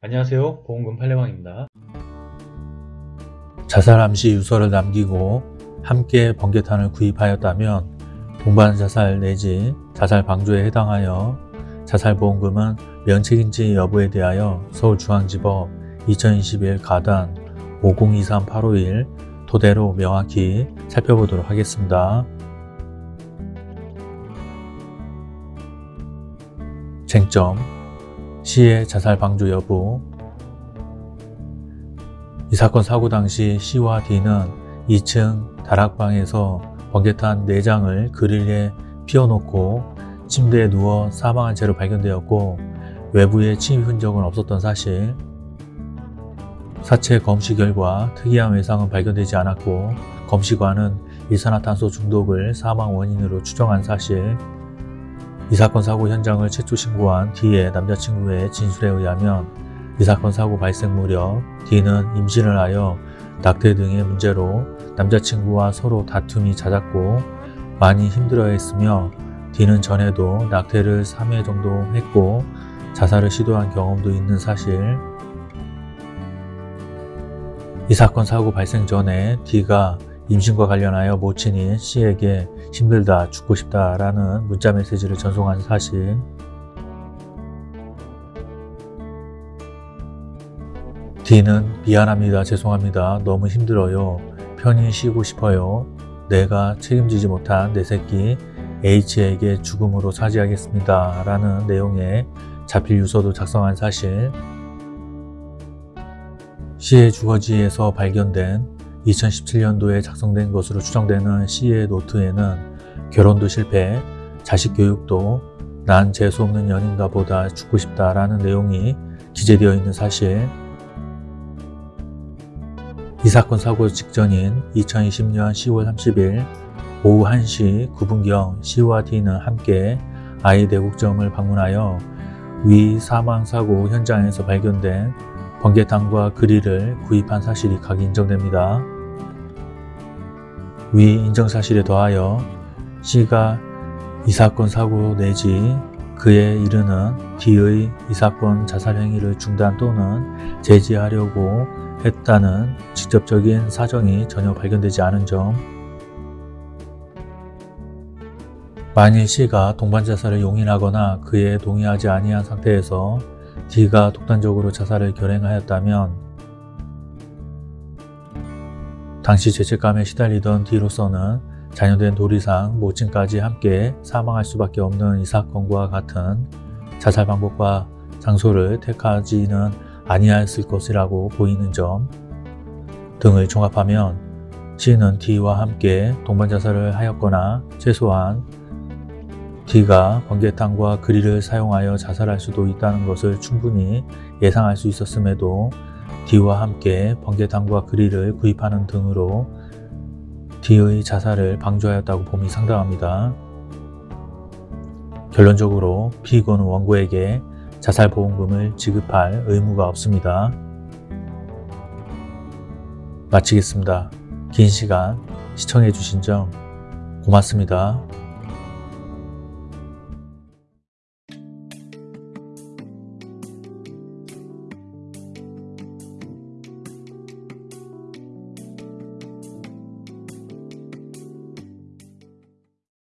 안녕하세요. 보험금 팔례방입니다. 자살 암시 유서를 남기고 함께 번개탄을 구입하였다면 동반 자살 내지 자살 방조에 해당하여 자살보험금은 면책인지 여부에 대하여 서울중앙지법 2021 가단 5023851 토대로 명확히 살펴보도록 하겠습니다. 쟁점 시의 자살 방조 여부. 이 사건 사고 당시 C와 D는 2층 다락방에서 번개탄 4장을 그릴에 피워놓고 침대에 누워 사망한 채로 발견되었고 외부에 침입 흔적은 없었던 사실. 사체 검시 결과 특이한 외상은 발견되지 않았고 검시관은 일산화탄소 중독을 사망 원인으로 추정한 사실 이 사건 사고 현장을 최초 신고한 D의 남자친구의 진술에 의하면 이 사건 사고 발생 무렵 D는 임신을 하여 낙태 등의 문제로 남자친구와 서로 다툼이 잦았고 많이 힘들어했으며 D는 전에도 낙태를 3회 정도 했고 자살을 시도한 경험도 있는 사실. 이 사건 사고 발생 전에 D가 임신과 관련하여 모친인 C에게 힘들다 죽고 싶다 라는 문자 메시지를 전송한 사실. D는 미안합니다 죄송합니다 너무 힘들어요. 편히 쉬고 싶어요. 내가 책임지지 못한 내 새끼 H에게 죽음으로 사죄하겠습니다. 라는 내용의 자필 유서도 작성한 사실. C의 주거지에서 발견된 2017년도에 작성된 것으로 추정되는 C의 노트에는 결혼도 실패, 자식 교육도 난 재수없는 연인가 보다 죽고 싶다 라는 내용이 기재되어 있는 사실. 이 사건 사고 직전인 2020년 10월 30일 오후 1시 9분경 C와 D는 함께 아이 대국점을 방문하여 위 사망사고 현장에서 발견된 번개탄과 그릴을 구입한 사실이 각 인정됩니다. 위 인정 사실에 더하여 C가 이 사건 사고 내지 그에 이르는 D의 이 사건 자살 행위를 중단 또는 제지하려고 했다는 직접적인 사정이 전혀 발견되지 않은 점 만일 C가 동반 자살을 용인하거나 그에 동의하지 아니한 상태에서 D가 독단적으로 자살을 결행하였다면 당시 죄책감에 시달리던 D로서는 자녀된 도리상 모친까지 함께 사망할 수밖에 없는 이 사건과 같은 자살 방법과 장소를 택하지는 아니하였을 것이라고 보이는 점 등을 종합하면 C는 D와 함께 동반 자살을 하였거나 최소한 D가 번개탄과 그릴을 사용하여 자살할 수도 있다는 것을 충분히 예상할 수 있었음에도 D와 함께 번개탄과 그릴을 구입하는 등으로 D의 자살을 방조하였다고 봄이 상당합니다. 결론적으로 피고는 원고에게 자살보험금을 지급할 의무가 없습니다. 마치겠습니다. 긴 시간 시청해주신 점 고맙습니다.